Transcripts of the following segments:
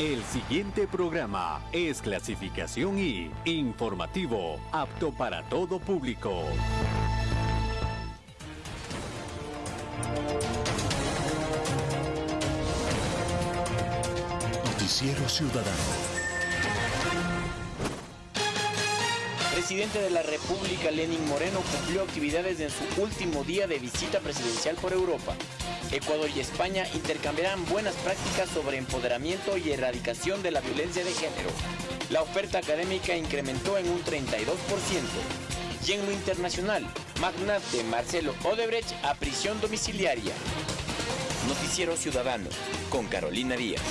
El siguiente programa es clasificación I, informativo, apto para todo público. Noticiero Ciudadano. Presidente de la República, Lenin Moreno, cumplió actividades en su último día de visita presidencial por Europa. Ecuador y España intercambiarán buenas prácticas sobre empoderamiento y erradicación de la violencia de género. La oferta académica incrementó en un 32%. Y en lo internacional, magnate Marcelo Odebrecht a prisión domiciliaria. Noticiero Ciudadano, con Carolina Díaz.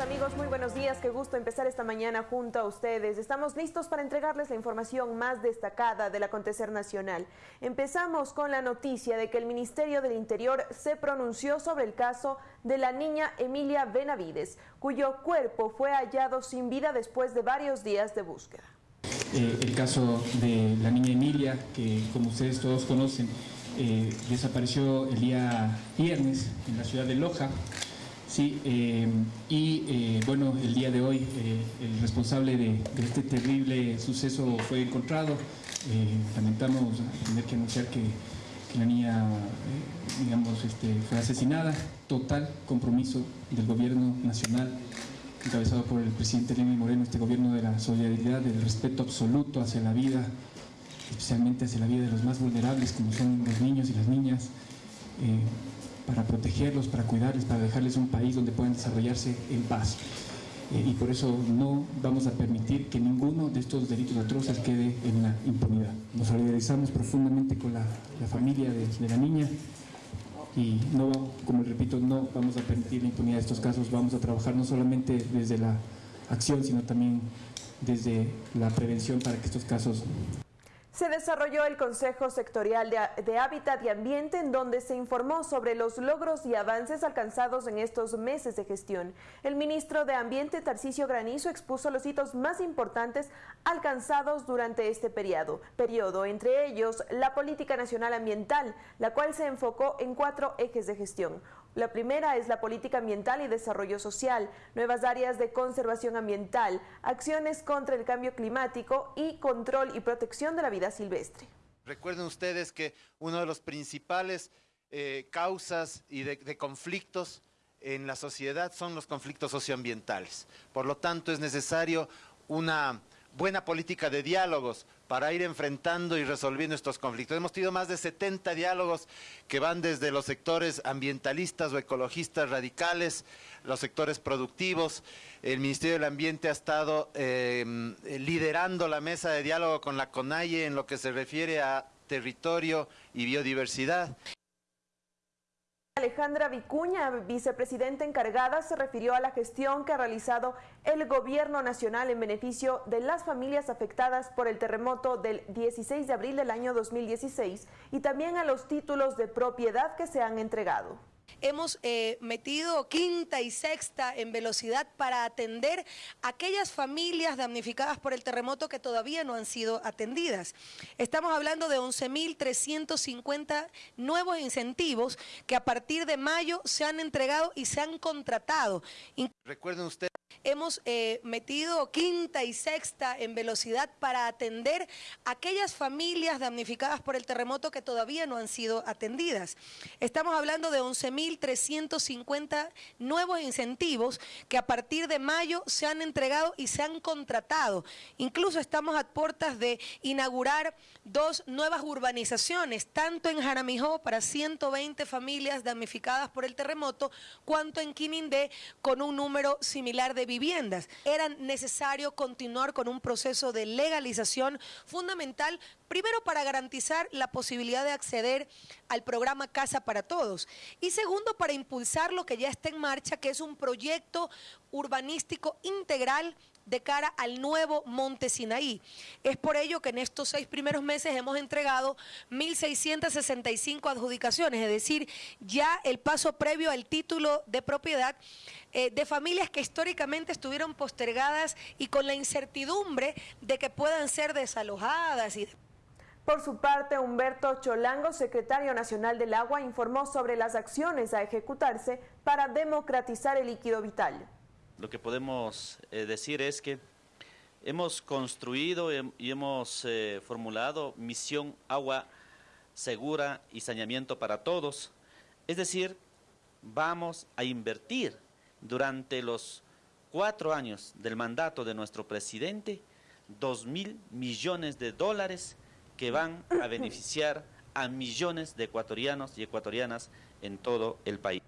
Amigos, muy buenos días. Qué gusto empezar esta mañana junto a ustedes. Estamos listos para entregarles la información más destacada del acontecer nacional. Empezamos con la noticia de que el Ministerio del Interior se pronunció sobre el caso de la niña Emilia Benavides, cuyo cuerpo fue hallado sin vida después de varios días de búsqueda. Eh, el caso de la niña Emilia, que como ustedes todos conocen, eh, desapareció el día viernes en la ciudad de Loja. Sí, eh, y eh, bueno, el día de hoy eh, el responsable de, este terrible suceso fue encontrado. lamentamos tener que anunciar que, la niña, digamos, este, fue asesinada. Total compromiso del gobierno nacional, encabezado por el presidente Lenín Moreno, este gobierno de la solidaridad, del respeto absoluto hacia la vida, especialmente hacia la vida de los más vulnerables, como son los niños y las niñas para protegerlos, para cuidarles, para dejarles un país donde puedan desarrollarse en paz. Eh, y por eso no vamos a permitir que ninguno de estos delitos atroces quede en la impunidad. Nos solidarizamos profundamente con la, familia de, de, la niña y no, como repito, no vamos a permitir la impunidad de estos casos, vamos a trabajar no solamente desde la acción, sino también desde la prevención para que estos casos se desarrolló el Consejo Sectorial de, Hábitat y Ambiente en donde se informó sobre los logros y avances alcanzados en estos meses de gestión. El ministro de Ambiente, Tarcisio Granizo, expuso los hitos más importantes alcanzados durante este periodo, periodo, entre ellos la Política Nacional Ambiental, la cual se enfocó en cuatro ejes de gestión. La primera es la política ambiental y desarrollo social, nuevas áreas de conservación ambiental, acciones contra el cambio climático y control y protección de la vida silvestre. Recuerden ustedes que uno de los principales eh, causas y de conflictos en la sociedad son los conflictos socioambientales. Por lo tanto, es necesario una buena política de diálogos para ir enfrentando y resolviendo estos conflictos. Hemos tenido más de 70 diálogos que van desde los sectores ambientalistas o ecologistas radicales, los sectores productivos. El Ministerio del Ambiente ha estado em, liderando la mesa de diálogo con la CONAIE en lo que se refiere a territorio y biodiversidad. Alejandra Vicuña, vicepresidenta encargada, se refirió a la gestión que ha realizado el gobierno nacional en beneficio de las familias afectadas por el terremoto del 16 de abril del año 2016 y también a los títulos de propiedad que se han entregado. Hemos eh, metido quinta y sexta en velocidad para atender aquellas familias damnificadas por el terremoto que todavía no han sido atendidas. Estamos hablando de 11.350 nuevos incentivos que a partir de mayo se han entregado y se han contratado. Recuerden ustedes hemos eh, metido quinta y sexta en velocidad para atender aquellas familias damnificadas por el terremoto que todavía no han sido atendidas. Estamos hablando de 11.350 nuevos incentivos que a partir de mayo se han entregado y se han contratado. Incluso estamos a puertas de inaugurar dos nuevas urbanizaciones, tanto en Jaramijó para 120 familias damnificadas por el terremoto, cuanto en Quinindé con un número similar de viviendas. Era necesario continuar con un proceso de legalización fundamental, primero para garantizar la posibilidad de acceder al programa Casa para Todos y segundo para impulsar lo que ya está en marcha, que es un proyecto urbanístico integral de cara al nuevo Monte Sinaí. Es por ello que en estos seis primeros meses hemos entregado 1.665 adjudicaciones, es decir, ya el paso previo al título de propiedad eh, de familias que históricamente estuvieron postergadas y con la incertidumbre de que puedan ser desalojadas y Por su parte, Humberto Cholango, secretario nacional del agua, informó sobre las acciones a ejecutarse para democratizar el líquido vital. Lo que podemos eh, decir es que hemos construido y hemos eh, formulado misión agua segura y saneamiento para todos. Es decir, vamos a invertir durante los cuatro años del mandato de nuestro presidente dos mil millones de dólares que van a beneficiar a millones de ecuatorianos y ecuatorianas en todo el país.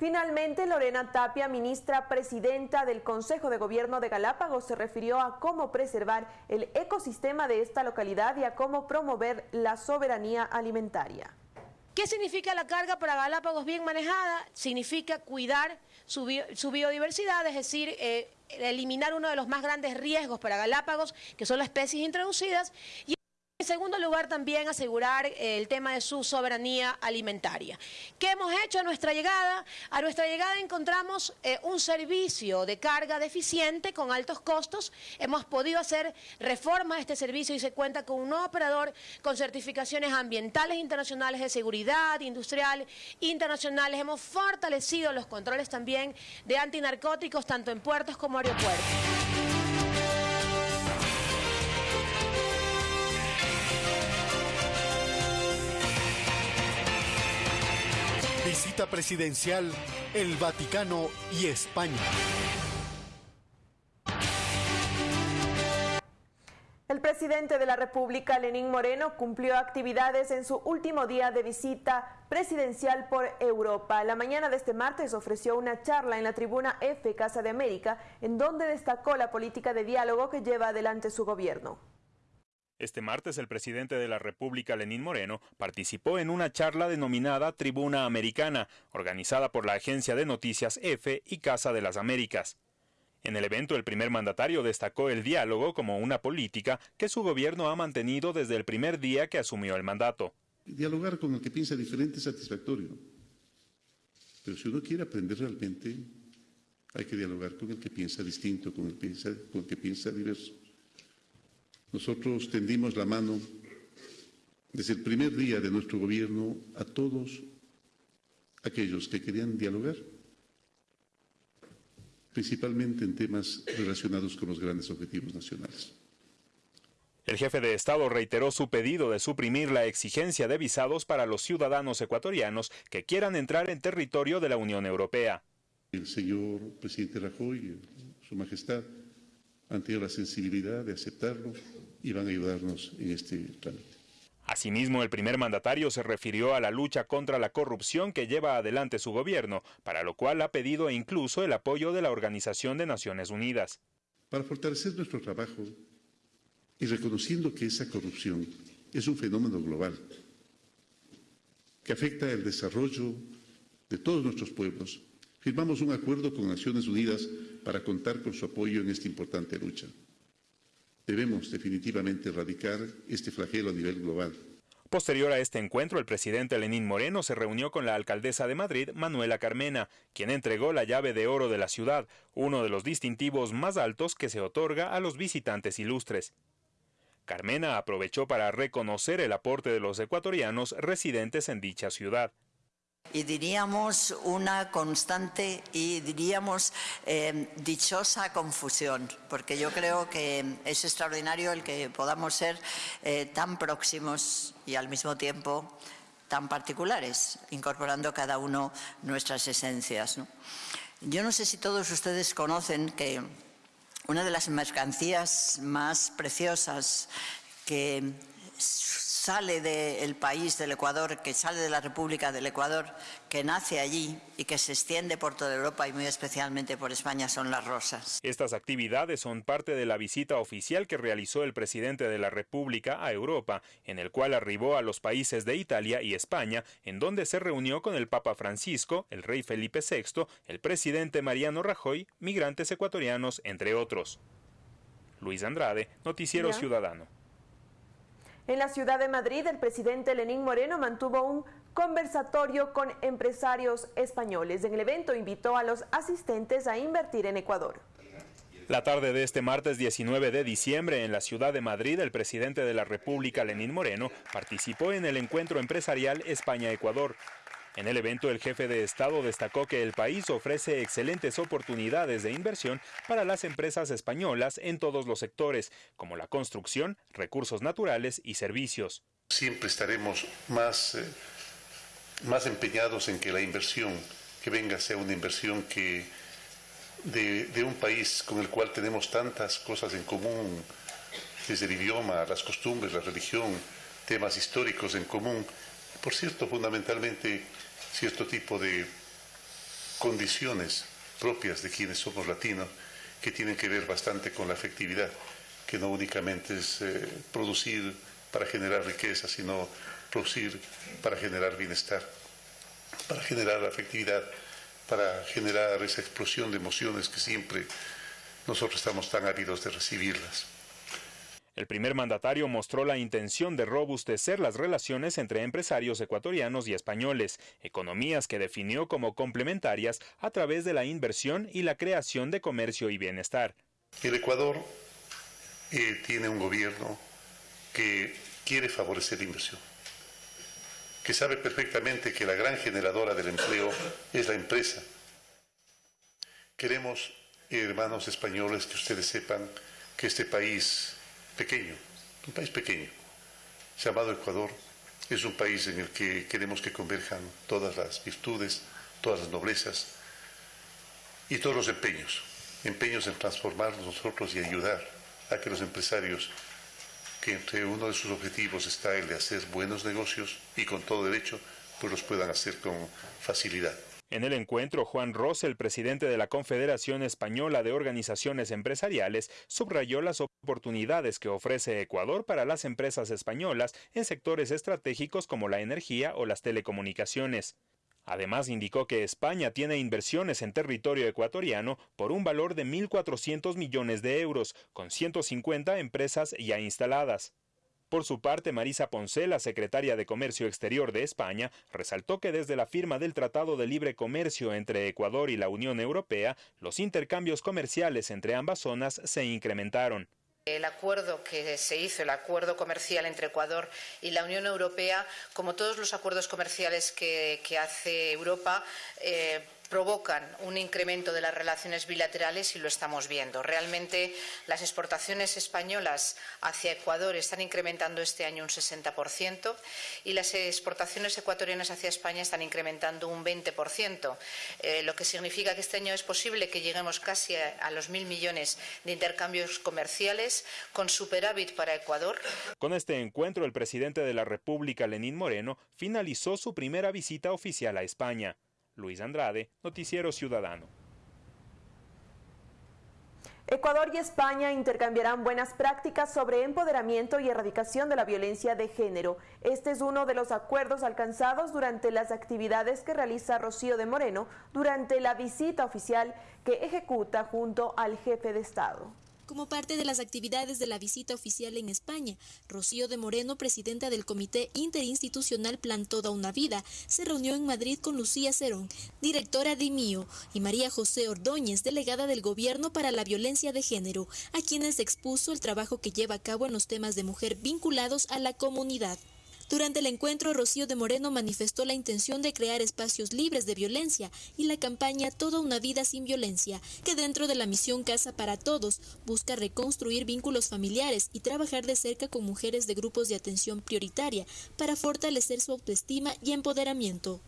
Finalmente, Lorena Tapia, ministra presidenta del Consejo de Gobierno de Galápagos, se refirió a cómo preservar el ecosistema de esta localidad y a cómo promover la soberanía alimentaria. ¿Qué significa la carga para Galápagos bien manejada? Significa cuidar su, biodiversidad, es decir, eh, eliminar uno de los más grandes riesgos para Galápagos, que son las especies introducidas. En segundo lugar, también asegurar eh, el tema de su soberanía alimentaria. ¿Qué hemos hecho a nuestra llegada? A nuestra llegada encontramos eh, un servicio de carga deficiente con altos costos. Hemos podido hacer reformas a este servicio y se cuenta con un nuevo operador con certificaciones ambientales internacionales de seguridad industrial internacionales. Hemos fortalecido los controles también de antinarcóticos tanto en puertos como aeropuertos. Presidencial el Vaticano y España. El presidente de la República, Lenín Moreno, cumplió actividades en su último día de visita presidencial por Europa. La mañana de este martes ofreció una charla en la tribuna F Casa de América, en donde destacó la política de diálogo que lleva adelante su gobierno. Este martes el presidente de la República, Lenín Moreno, participó en una charla denominada Tribuna Americana, organizada por la agencia de noticias EFE y Casa de las Américas. En el evento el primer mandatario destacó el diálogo como una política que su gobierno ha mantenido desde el primer día que asumió el mandato. Dialogar con el que piensa diferente es satisfactorio. Pero si uno quiere aprender realmente, hay que dialogar con el que piensa distinto, con el, con el que piensa diverso. Nosotros tendimos la mano desde el primer día de nuestro gobierno a todos aquellos que querían dialogar, principalmente en temas relacionados con los grandes objetivos nacionales. El jefe de Estado reiteró su pedido de suprimir la exigencia de visados para los ciudadanos ecuatorianos que quieran entrar en territorio de la Unión Europea. El señor presidente Rajoy, su majestad, han tenido la sensibilidad de aceptarlo y van a ayudarnos en este trámite. Asimismo, el primer mandatario se refirió a la lucha contra la corrupción que lleva adelante su gobierno, para lo cual ha pedido incluso el apoyo de la Organización de Naciones Unidas. Para fortalecer nuestro trabajo y reconociendo que esa corrupción es un fenómeno global que afecta el desarrollo de todos nuestros pueblos, firmamos un acuerdo con Naciones Unidas para contar con su apoyo en esta importante lucha. Debemos definitivamente erradicar este flagelo a nivel global. Posterior a este encuentro, el presidente Lenín Moreno se reunió con la alcaldesa de Madrid, Manuela Carmena, quien entregó la llave de oro de la ciudad, uno de los distintivos más altos que se otorga a los visitantes ilustres. Carmena aprovechó para reconocer el aporte de los ecuatorianos residentes en dicha ciudad y diríamos una constante y diríamos eh, dichosa confusión, porque yo creo que es extraordinario el que podamos ser eh, tan próximos y al mismo tiempo tan particulares, incorporando cada uno nuestras esencias. Yo no sé si todos ustedes conocen que una de las mercancías más preciosas que sale del país del Ecuador, que sale de la República del Ecuador, que nace allí y que se extiende por toda Europa y muy especialmente por España son las rosas. Estas actividades son parte de la visita oficial que realizó el presidente de la República a Europa, en el cual arribó a los países de Italia y España, en donde se reunió con el Papa Francisco, el rey Felipe VI, el presidente Mariano Rajoy, migrantes ecuatorianos, entre otros. Luis Andrade, Noticiero Ciudadano. En la ciudad de Madrid, el presidente Lenín Moreno mantuvo un conversatorio con empresarios españoles. En el evento invitó a los asistentes a invertir en Ecuador. La tarde de este martes 19 de diciembre en la ciudad de Madrid, el presidente de la República, Lenín Moreno, participó en el encuentro empresarial España-Ecuador. En el evento, el jefe de Estado destacó que el país ofrece excelentes oportunidades de inversión para las empresas españolas en todos los sectores, como la construcción, recursos naturales y servicios. Siempre estaremos más, eh, más empeñados en que la inversión que venga sea una inversión que de, un país con el cual tenemos tantas cosas en común, desde el idioma, las costumbres, la religión, temas históricos en común. Por cierto, fundamentalmente, cierto tipo de condiciones propias de quienes somos latinos que tienen que ver bastante con la afectividad, que no únicamente es eh, producir para generar riqueza, sino producir para generar bienestar, para generar afectividad para generar esa explosión de emociones que siempre nosotros estamos tan ávidos de recibirlas. El primer mandatario mostró la intención de robustecer las relaciones entre empresarios ecuatorianos y españoles, economías que definió como complementarias a través de la inversión y la creación de comercio y bienestar. El Ecuador eh, tiene un gobierno que quiere favorecer la inversión que sabe perfectamente que la gran generadora del empleo es la empresa. Queremos, hermanos españoles, que ustedes sepan que este país pequeño, un país pequeño, llamado Ecuador, es un país en el que queremos que converjan todas las virtudes, todas las noblezas y todos los empeños, empeños en transformarnos nosotros y ayudar a que los empresarios que entre uno de sus objetivos está el de hacer buenos negocios y con todo derecho, pues los puedan hacer con facilidad. En el encuentro, Juan Ross, el presidente de la Confederación Española de Organizaciones Empresariales, subrayó las oportunidades que ofrece Ecuador para las empresas españolas en sectores estratégicos como la energía o las telecomunicaciones. Además, indicó que España tiene inversiones en territorio ecuatoriano por un valor de 1.400 millones de euros, con 150 empresas ya instaladas. Por su parte, Marisa Ponce, la secretaria de Comercio Exterior de España, resaltó que desde la firma del Tratado de Libre Comercio entre Ecuador y la Unión Europea, los intercambios comerciales entre ambas zonas se incrementaron. El acuerdo que se hizo, el acuerdo comercial entre Ecuador y la Unión Europea, como todos los acuerdos comerciales que, hace Europa, eh, provocan un incremento de las relaciones bilaterales y lo estamos viendo. Realmente las exportaciones españolas hacia Ecuador están incrementando este año un 60% y las exportaciones ecuatorianas hacia España están incrementando un 20%, eh, lo que significa que este año es posible que lleguemos casi a, los mil millones de intercambios comerciales con superávit para Ecuador. Con este encuentro, el presidente de la República, Lenín Moreno, finalizó su primera visita oficial a España. Luis Andrade, Noticiero Ciudadano. Ecuador y España intercambiarán buenas prácticas sobre empoderamiento y erradicación de la violencia de género. Este es uno de los acuerdos alcanzados durante las actividades que realiza Rocío de Moreno durante la visita oficial que ejecuta junto al jefe de Estado como parte de las actividades de la visita oficial en España. Rocío de Moreno, presidenta del Comité Interinstitucional Plan Toda una Vida, se reunió en Madrid con Lucía Cerón, directora de MIO, y María José Ordóñez, delegada del Gobierno para la Violencia de Género, a quienes expuso el trabajo que lleva a cabo en los temas de mujer vinculados a la comunidad. Durante el encuentro, Rocío de Moreno manifestó la intención de crear espacios libres de violencia y la campaña Toda una vida sin violencia, que dentro de la misión Casa para Todos busca reconstruir vínculos familiares y trabajar de cerca con mujeres de grupos de atención prioritaria para fortalecer su autoestima y empoderamiento.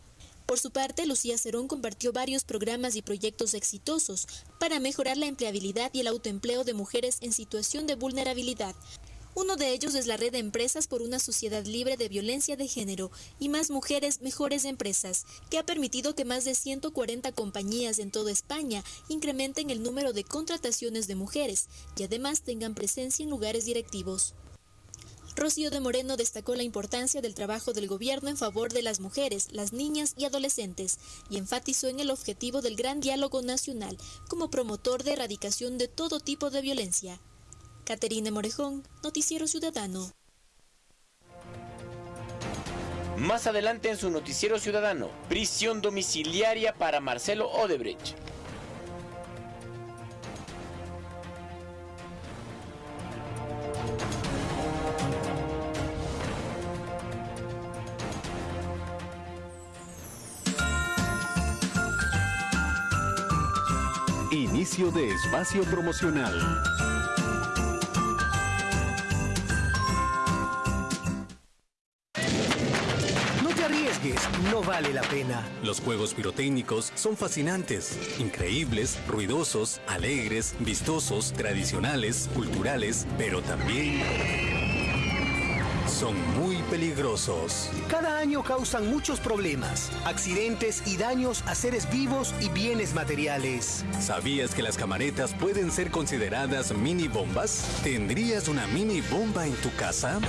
Por su parte, Lucía Cerón compartió varios programas y proyectos exitosos para mejorar la empleabilidad y el autoempleo de mujeres en situación de vulnerabilidad, uno de ellos es la red de empresas por una sociedad libre de violencia de género y más mujeres mejores empresas, que ha permitido que más de 140 compañías en toda España incrementen el número de contrataciones de mujeres y además tengan presencia en lugares directivos. Rocío de Moreno destacó la importancia del trabajo del gobierno en favor de las mujeres, las niñas y adolescentes y enfatizó en el objetivo del gran diálogo nacional como promotor de erradicación de todo tipo de violencia. Caterina Morejón, Noticiero Ciudadano. Más adelante en su Noticiero Ciudadano, prisión domiciliaria para Marcelo Odebrecht. Inicio de espacio promocional. No vale la pena. Los juegos pirotécnicos son fascinantes, increíbles, ruidosos, alegres, vistosos, tradicionales, culturales, pero también son muy peligrosos. Cada año causan muchos problemas, accidentes y daños a seres vivos y bienes materiales. ¿Sabías que las camaretas pueden ser consideradas mini bombas? ¿Tendrías una mini bomba en tu casa?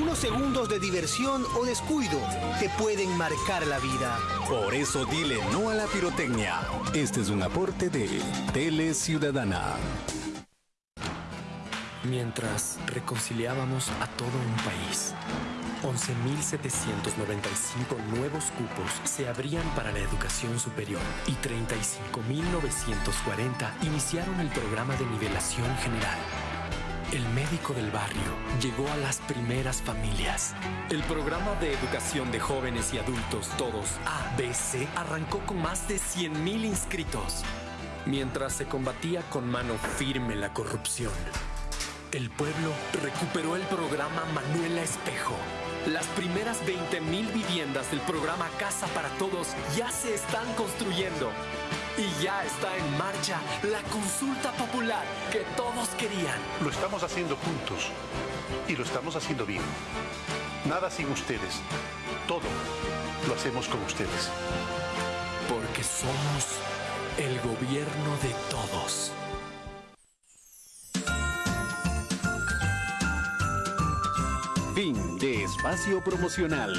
Unos segundos de diversión o descuido te pueden marcar la vida. Por eso dile no a la pirotecnia. Este es un aporte de Tele Ciudadana mientras reconciliábamos a todo un país. 11.795 nuevos cupos se abrían para la educación superior y 35.940 iniciaron el programa de nivelación general. El médico del barrio llegó a las primeras familias. El programa de educación de jóvenes y adultos, todos ABC, arrancó con más de 100.000 inscritos, mientras se combatía con mano firme la corrupción. El pueblo recuperó el programa Manuela Espejo. Las primeras 20.000 viviendas del programa Casa para Todos ya se están construyendo. Y ya está en marcha la consulta popular que todos querían. Lo estamos haciendo juntos y lo estamos haciendo bien. Nada sin ustedes. Todo lo hacemos con ustedes. Porque somos el gobierno de todos. Fin de espacio promocional.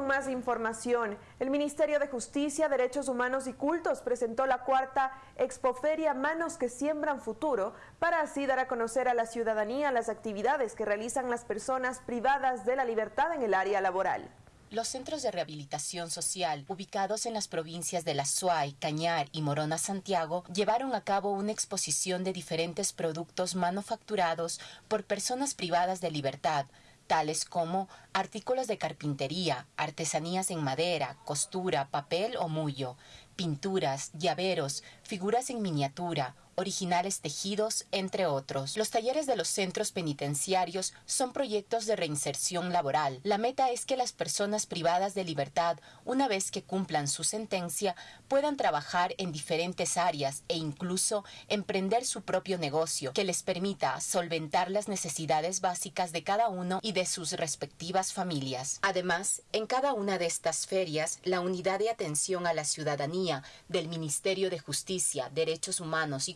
Con más información. El Ministerio de Justicia, Derechos Humanos y Cultos presentó la cuarta Expoferia Manos que Siembran Futuro para así dar a conocer a la ciudadanía las actividades que realizan las personas privadas de la libertad en el área laboral. Los centros de rehabilitación social, ubicados en las provincias de La Suay, Cañar y Morona Santiago, llevaron a cabo una exposición de diferentes productos manufacturados por personas privadas de libertad, tales como artículos de carpintería, artesanías en madera, costura, papel o mullo, pinturas, llaveros, figuras en miniatura, originales tejidos, entre otros. Los talleres de los centros penitenciarios son proyectos de reinserción laboral. La meta es que las personas privadas de libertad, una vez que cumplan su sentencia, puedan trabajar en diferentes áreas e incluso emprender su propio negocio que les permita solventar las necesidades básicas de cada uno y de sus respectivas familias. Además, en cada una de estas ferias, la unidad de atención a la ciudadanía del Ministerio de Justicia, Derechos Humanos y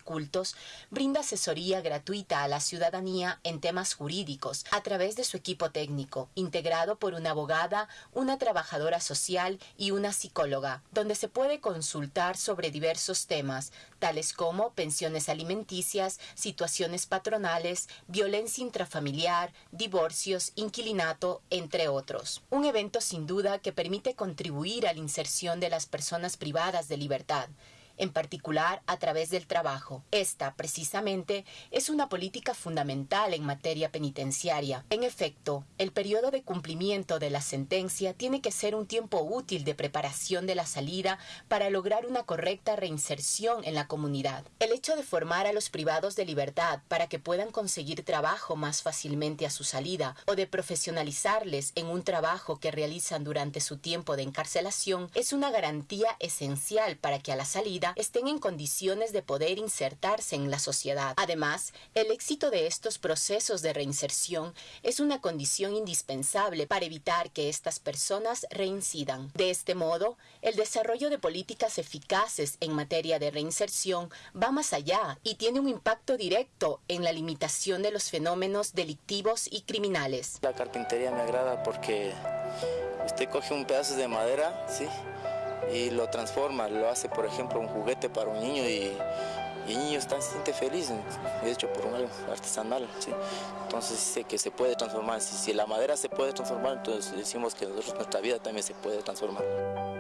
Brinda asesoría gratuita a la ciudadanía en temas jurídicos a través de su equipo técnico, integrado por una abogada, una trabajadora social y una psicóloga, donde se puede consultar sobre diversos temas, tales como pensiones alimenticias, situaciones patronales, violencia intrafamiliar, divorcios, inquilinato, entre otros. Un evento sin duda que permite contribuir a la inserción de las personas privadas de libertad en particular a través del trabajo. Esta, precisamente, es una política fundamental en materia penitenciaria. En efecto, el periodo de cumplimiento de la sentencia tiene que ser un tiempo útil de preparación de la salida para lograr una correcta reinserción en la comunidad. El hecho de formar a los privados de libertad para que puedan conseguir trabajo más fácilmente a su salida o de profesionalizarles en un trabajo que realizan durante su tiempo de encarcelación es una garantía esencial para que a la salida estén en condiciones de poder insertarse en la sociedad. Además, el éxito de estos procesos de reinserción es una condición indispensable para evitar que estas personas reincidan. De este modo, el desarrollo de políticas eficaces en materia de reinserción va más allá y tiene un impacto directo en la limitación de los fenómenos delictivos y criminales. La carpintería me agrada porque usted coge un pedazo de madera, ¿sí? Y lo transforma, lo hace por ejemplo un juguete para un niño y, el niño está, se siente feliz, hecho por un artesanal, ¿sí? entonces sé que se puede transformar, si, si la madera se puede transformar, entonces decimos que nuestra vida también se puede transformar.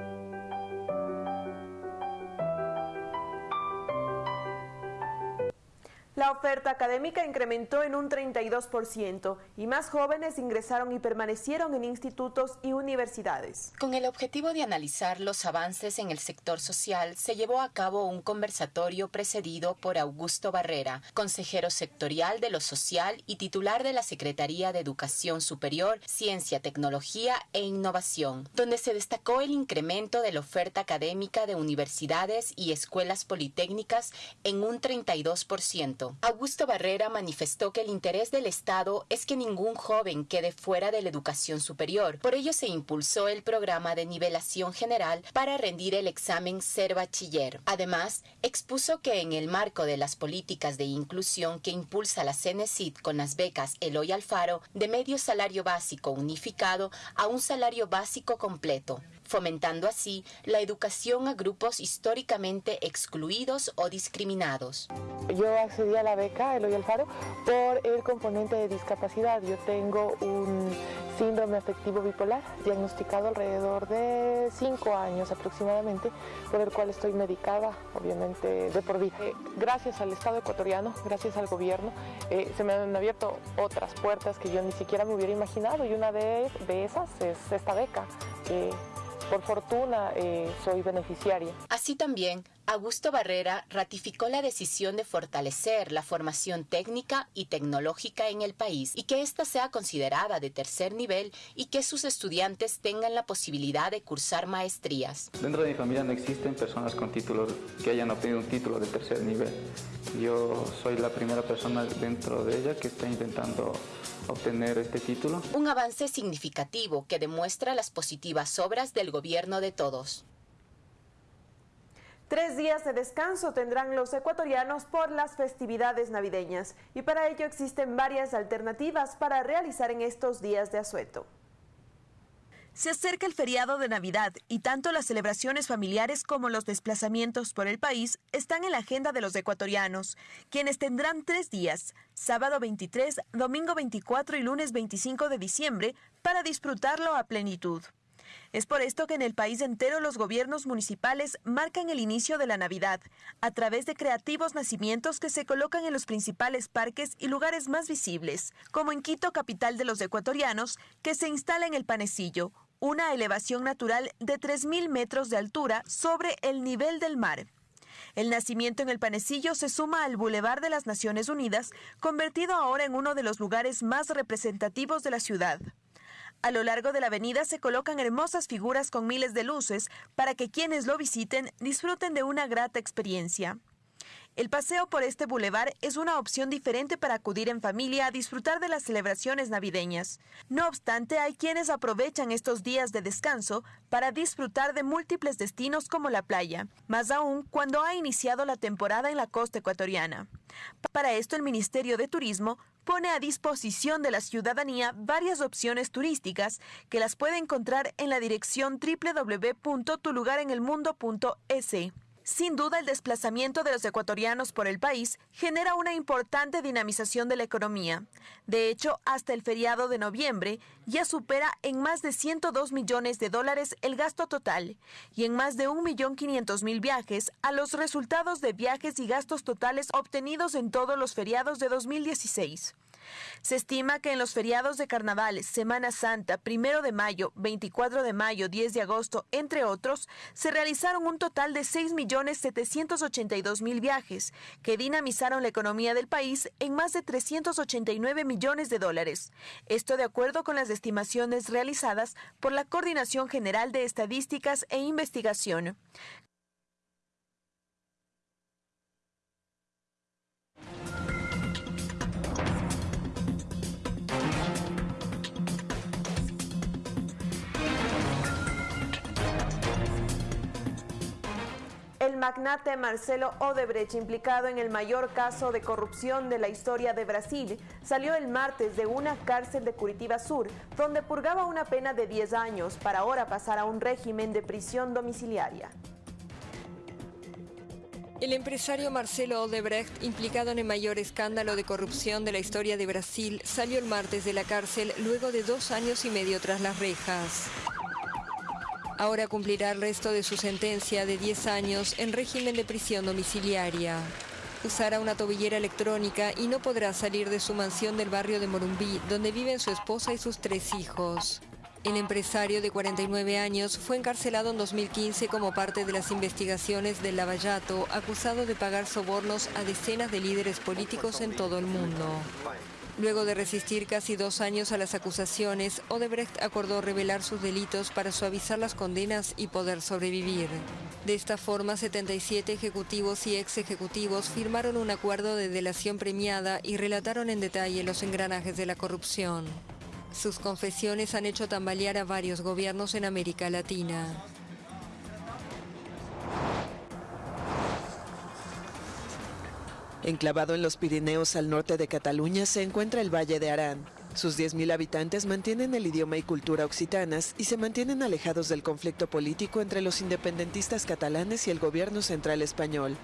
Oferta académica incrementó en un 32% y más jóvenes ingresaron y permanecieron en institutos y universidades. Con el objetivo de analizar los avances en el sector social, se llevó a cabo un conversatorio precedido por Augusto Barrera, consejero sectorial de lo social y titular de la Secretaría de Educación Superior, Ciencia, Tecnología e Innovación, donde se destacó el incremento de la oferta académica de universidades y escuelas politécnicas en un 32%. Augusto Barrera manifestó que el interés del Estado es que ningún joven quede fuera de la educación superior. Por ello se impulsó el programa de nivelación general para rendir el examen ser bachiller. Además, expuso que en el marco de las políticas de inclusión que impulsa la CENESID con las becas Eloy Alfaro, de medio salario básico unificado a un salario básico completo fomentando así la educación a grupos históricamente excluidos o discriminados. Yo accedí a la beca Eloy Alfaro por el componente de discapacidad. Yo tengo un síndrome afectivo bipolar diagnosticado alrededor de cinco años aproximadamente, por el cual estoy medicada, obviamente, de por vida. Eh, gracias al Estado ecuatoriano, gracias al gobierno, eh, se me han abierto otras puertas que yo ni siquiera me hubiera imaginado y una de esas es esta beca. Por fortuna eh, soy beneficiaria. Así también, Augusto Barrera ratificó la decisión de fortalecer la formación técnica y tecnológica en el país y que ésta sea considerada de tercer nivel y que sus estudiantes tengan la posibilidad de cursar maestrías. Dentro de mi familia no existen personas con títulos que hayan obtenido un título de tercer nivel. Yo soy la primera persona dentro de ella que está intentando obtener este título. Un avance significativo que demuestra las positivas obras del gobierno de todos. Tres días de descanso tendrán los ecuatorianos por las festividades navideñas y para ello existen varias alternativas para realizar en estos días de asueto. Se acerca el feriado de Navidad y tanto las celebraciones familiares como los desplazamientos por el país están en la agenda de los ecuatorianos, quienes tendrán tres días, sábado 23, domingo 24 y lunes 25 de diciembre, para disfrutarlo a plenitud. Es por esto que en el país entero los gobiernos municipales marcan el inicio de la Navidad a través de creativos nacimientos que se colocan en los principales parques y lugares más visibles, como en Quito, capital de los ecuatorianos, que se instala en el Panecillo, una elevación natural de 3.000 metros de altura sobre el nivel del mar. El nacimiento en el Panecillo se suma al Boulevard de las Naciones Unidas, convertido ahora en uno de los lugares más representativos de la ciudad. A lo largo de la avenida se colocan hermosas figuras con miles de luces para que quienes lo visiten disfruten de una grata experiencia. El paseo por este bulevar es una opción diferente para acudir en familia a disfrutar de las celebraciones navideñas. No obstante, hay quienes aprovechan estos días de descanso para disfrutar de múltiples destinos como la playa, más aún cuando ha iniciado la temporada en la costa ecuatoriana. Para esto, el Ministerio de Turismo pone a disposición de la ciudadanía varias opciones turísticas que las puede encontrar en la dirección www.tulugarenelmundo.es. Sin duda, el desplazamiento de los ecuatorianos por el país genera una importante dinamización de la economía. De hecho, hasta el feriado de noviembre ya supera en más de 102 millones de dólares el gasto total y en más de 1.500.000 viajes a los resultados de viajes y gastos totales obtenidos en todos los feriados de 2016. Se estima que en los feriados de Carnaval, Semana Santa, Primero de Mayo, 24 de mayo, 10 de agosto, entre otros, se realizaron un total de 6.782.000 viajes, que dinamizaron la economía del país en más de 389 millones de dólares. Esto de acuerdo con las estimaciones realizadas por la Coordinación General de Estadísticas e Investigación. Magnate Marcelo Odebrecht, implicado en el mayor caso de corrupción de la historia de Brasil, salió el martes de una cárcel de Curitiba Sur, donde purgaba una pena de 10 años para ahora pasar a un régimen de prisión domiciliaria. El empresario Marcelo Odebrecht, implicado en el mayor escándalo de corrupción de la historia de Brasil, salió el martes de la cárcel luego de dos años y medio tras las rejas. Ahora cumplirá el resto de su sentencia de 10 años en régimen de prisión domiciliaria. usará una tobillera electrónica y no podrá salir de su mansión del barrio de Morumbí, donde viven su esposa y sus tres hijos. El empresario de 49 años fue encarcelado en 2015 como parte de las investigaciones del Lavallato, acusado de pagar sobornos a decenas de líderes políticos en todo el mundo. Luego de resistir casi dos años a las acusaciones, Odebrecht acordó revelar sus delitos para suavizar las condenas y poder sobrevivir. De esta forma, 77 ejecutivos y ex ejecutivos firmaron un acuerdo de delación premiada y relataron en detalle los engranajes de la corrupción. Sus confesiones han hecho tambalear a varios gobiernos en América Latina. Enclavado en los Pirineos al norte de Cataluña se encuentra el Valle de Arán. Sus 10.000 habitantes mantienen el idioma y cultura occitanas y se mantienen alejados del conflicto político entre los independentistas catalanes y el gobierno central español.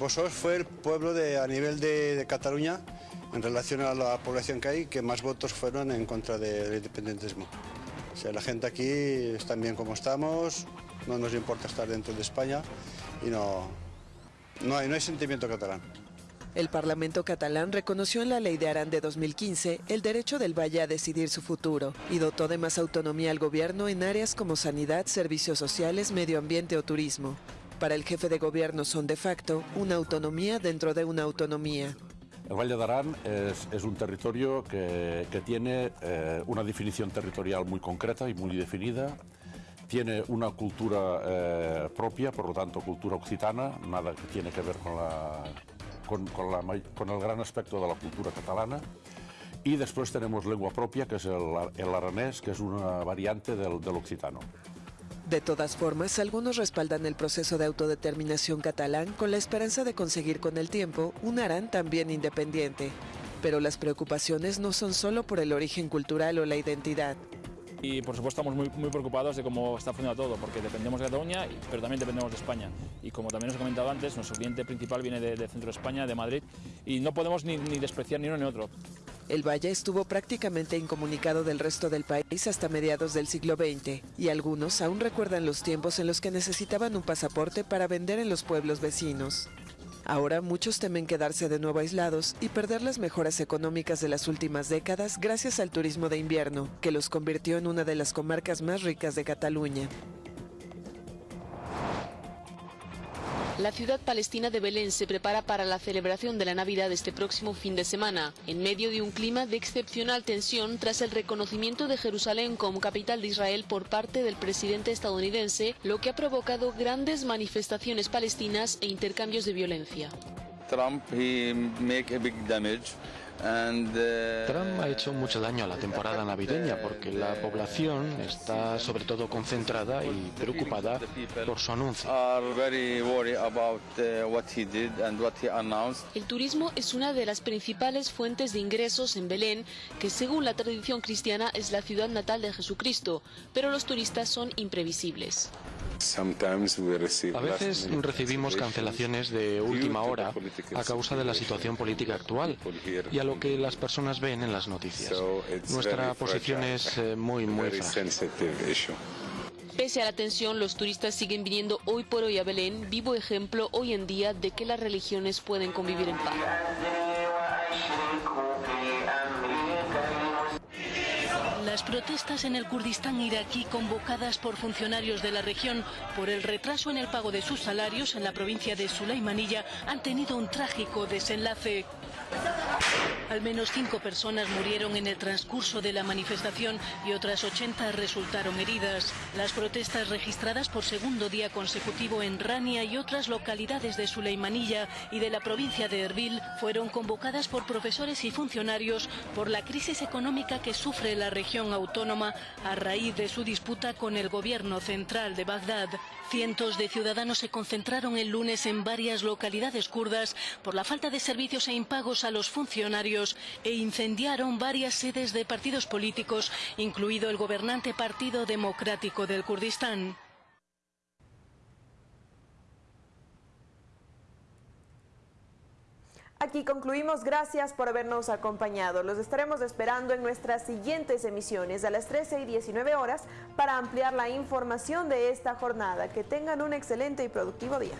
Vosotros fue el pueblo de, a nivel de, de Cataluña en relación a la población que hay, que más votos fueron en contra del independentismo. O sea, la gente aquí está bien como estamos, no nos importa estar dentro de España y no, no, hay, no hay sentimiento catalán. El Parlamento catalán reconoció en la Ley de Arán de 2015 el derecho del Valle a decidir su futuro y dotó de más autonomía al gobierno en áreas como sanidad, servicios sociales, medio ambiente o turismo. Para el jefe de gobierno son de facto una autonomía dentro de una autonomía. El Valle de Arán es, un territorio que, que tiene eh, una definición territorial muy concreta y muy definida. Tiene una cultura eh, propia, por lo tanto cultura occitana, nada que tiene que ver con, la, con, con, la, con el gran aspecto de la cultura catalana. Y después tenemos lengua propia, que es el, el aranés, que es una variante del, del occitano. De todas formas, algunos respaldan el proceso de autodeterminación catalán con la esperanza de conseguir con el tiempo un Arán también independiente. Pero las preocupaciones no son solo por el origen cultural o la identidad. Y por supuesto estamos muy, muy preocupados de cómo está funcionando todo, porque dependemos de Cataluña, pero también dependemos de España. Y como también os he comentado antes, nuestro cliente principal viene de, de centro de España, de Madrid, y no podemos ni, ni despreciar ni uno ni otro. El valle estuvo prácticamente incomunicado del resto del país hasta mediados del siglo XX y algunos aún recuerdan los tiempos en los que necesitaban un pasaporte para vender en los pueblos vecinos. Ahora muchos temen quedarse de nuevo aislados y perder las mejoras económicas de las últimas décadas gracias al turismo de invierno, que los convirtió en una de las comarcas más ricas de Cataluña. La ciudad palestina de Belén se prepara para la celebración de la Navidad este próximo fin de semana, en medio de un clima de excepcional tensión tras el reconocimiento de Jerusalén como capital de Israel por parte del presidente estadounidense, lo que ha provocado grandes manifestaciones palestinas e intercambios de violencia. Trump Trump ha hecho mucho daño a la temporada navideña porque la población está sobre todo concentrada y preocupada por su anuncio. are very worried about uh, what he did and what he announced. El turismo es una de las principales fuentes de ingresos en Belén, que según la tradición cristiana es la ciudad natal de Jesucristo, pero los turistas son imprevisibles. A veces recibimos cancelaciones de última hora a causa de la situación política actual y a lo que las personas ven en las noticias. Nuestra posición es eh, muy, muy frágil. Pese a la tensión, los turistas siguen viniendo hoy por hoy a Belén, vivo ejemplo hoy en día de que las religiones pueden convivir en paz. Las protestas en el Kurdistán iraquí convocadas por funcionarios de la región por el retraso en el pago de sus salarios en la provincia de Sulaimanilla han tenido un trágico desenlace. Al menos cinco personas murieron en el transcurso de la manifestación y otras 80 resultaron heridas. Las protestas registradas por segundo día consecutivo en Rania y otras localidades de Suleimanilla y de la provincia de Erbil fueron convocadas por profesores y funcionarios por la crisis económica que sufre la región autónoma a raíz de su disputa con el gobierno central de Bagdad. Cientos de ciudadanos se concentraron el lunes en varias localidades kurdas por la falta de servicios e impagos a los funcionarios e incendiaron varias sedes de partidos políticos, incluido el gobernante Partido Democrático del Kurdistán. Aquí concluimos. Gracias por habernos acompañado. Los estaremos esperando en nuestras siguientes emisiones a las 13 y 19 horas para ampliar la información de esta jornada. Que tengan un excelente y productivo día.